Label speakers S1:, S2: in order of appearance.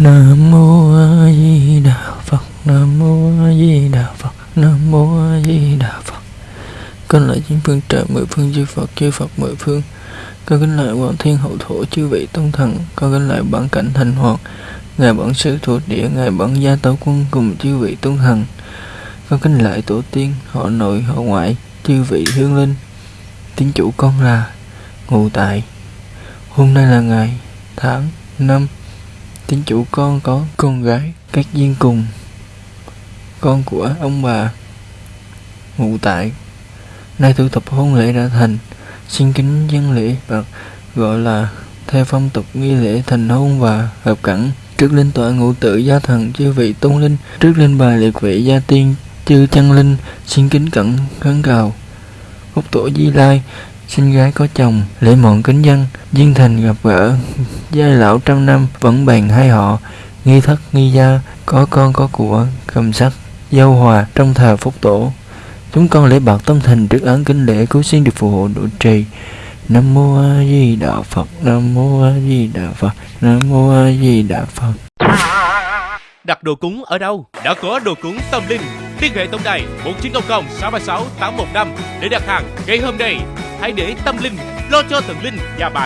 S1: Nam mô A Di Đà Phật. Nam mô A Di Đà Phật. Nam mô A Di Đà Phật. Con lại chính phương trời, mười phương chư Phật chư Phật mười phương. Con kính lại hoàng thiên hậu thổ, chư vị tôn thần. Con kính lại bản cảnh thành hoàng. Ngài bản sư thuộc địa, Ngài bản gia tấu quân cùng chư vị tôn thần. Con kính lại tổ tiên, họ nội, họ ngoại, chư vị hương linh. Tín chủ con là, ngụ tại. Hôm nay là ngày tháng năm tính chủ con có con gái, các duyên cùng. Con của ông bà ngụ tại. Nay thủ tục hôn lễ đã thành. Xin kính dân lễ và gọi là theo phong tục nghi lễ thành hôn và hợp cảnh. Trước linh tọa ngũ tự gia thần chư vị tôn linh, trước linh bài liệt vị gia tiên chư chân linh, xin kính cẩn khấn cầu. Phúc tổ di lai sinh gái có chồng, lễ mọn kính dân, duyên thành gặp gỡ giai lão trăm năm vẫn bàn hai họ, nghi thất, nghi gia, có con, có của, cầm sắc giao hòa trong thờ phúc tổ chúng con lễ bạc tâm thành trước án kính lễ cứu xin được phù hộ độ trì nam mô a di đà phật, nam mô a di đà phật, nam mô a di đà phật
S2: Đặt đồ cúng ở đâu? Đã có đồ cúng tâm linh. Liên hệ tổng đài 1900 636 815 để đặt hàng ngay hôm nay. Hãy để tâm linh lo cho thần linh và bạn.